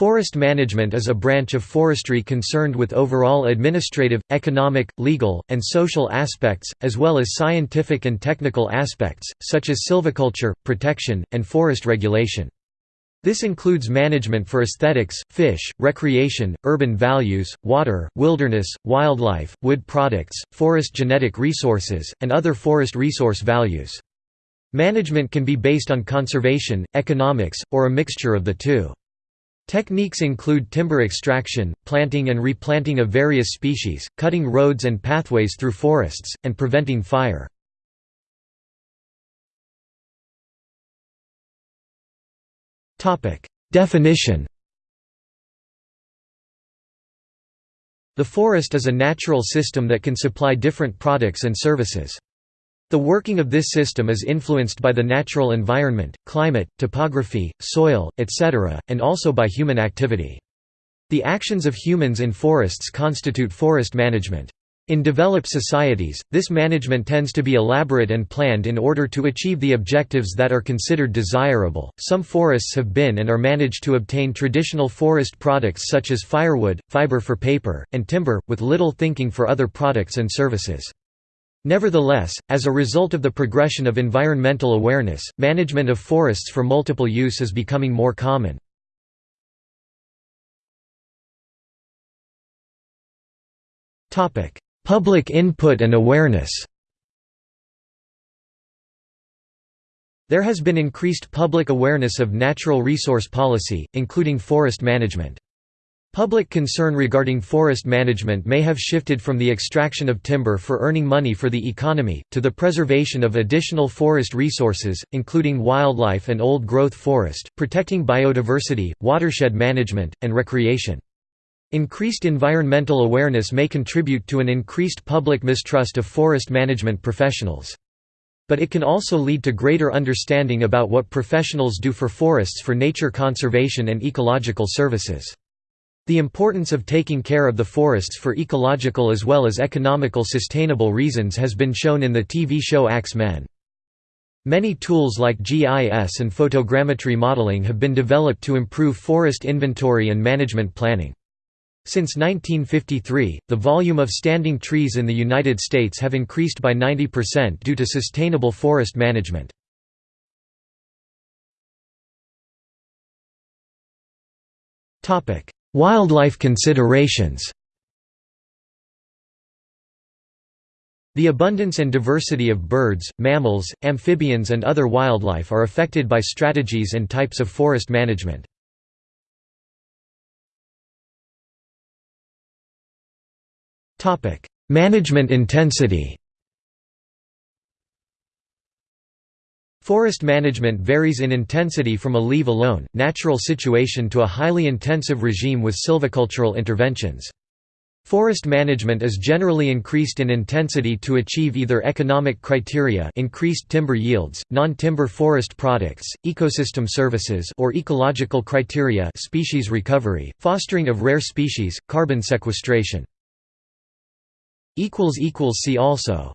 Forest management is a branch of forestry concerned with overall administrative, economic, legal, and social aspects, as well as scientific and technical aspects, such as silviculture, protection, and forest regulation. This includes management for aesthetics, fish, recreation, urban values, water, wilderness, wildlife, wood products, forest genetic resources, and other forest resource values. Management can be based on conservation, economics, or a mixture of the two. Techniques include timber extraction, planting and replanting of various species, cutting roads and pathways through forests, and preventing fire. Definition The forest is a natural system that can supply different products and services. The working of this system is influenced by the natural environment, climate, topography, soil, etc., and also by human activity. The actions of humans in forests constitute forest management. In developed societies, this management tends to be elaborate and planned in order to achieve the objectives that are considered desirable. Some forests have been and are managed to obtain traditional forest products such as firewood, fiber for paper, and timber, with little thinking for other products and services. Nevertheless, as a result of the progression of environmental awareness, management of forests for multiple use is becoming more common. Public input and awareness There has been increased public awareness of natural resource policy, including forest management. Public concern regarding forest management may have shifted from the extraction of timber for earning money for the economy, to the preservation of additional forest resources, including wildlife and old-growth forest, protecting biodiversity, watershed management, and recreation. Increased environmental awareness may contribute to an increased public mistrust of forest management professionals. But it can also lead to greater understanding about what professionals do for forests for nature conservation and ecological services. The importance of taking care of the forests for ecological as well as economical sustainable reasons has been shown in the TV show Ax Men. Many tools like GIS and photogrammetry modeling have been developed to improve forest inventory and management planning. Since 1953, the volume of standing trees in the United States have increased by 90% due to sustainable forest management. Wildlife considerations The abundance and diversity of birds, mammals, amphibians and other wildlife are affected by strategies and types of forest management. Management intensity Forest management varies in intensity from a leave-alone, natural situation to a highly intensive regime with silvicultural interventions. Forest management is generally increased in intensity to achieve either economic criteria increased timber yields, non-timber forest products, ecosystem services or ecological criteria species recovery, fostering of rare species, carbon sequestration. See also